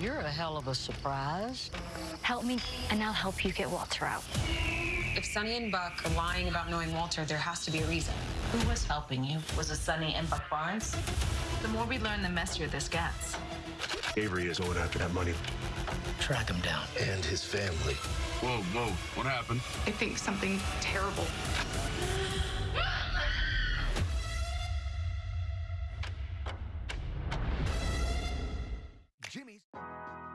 You're a hell of a surprise. Help me, and I'll help you get Walter out. If Sonny and Buck are lying about knowing Walter, there has to be a reason. Who was helping you? Was it Sonny and Buck Barnes? The more we learn, the messier this gets. Avery is going after that money. Track him down. And his family. Whoa, whoa, what happened? I think something terrible. Bye.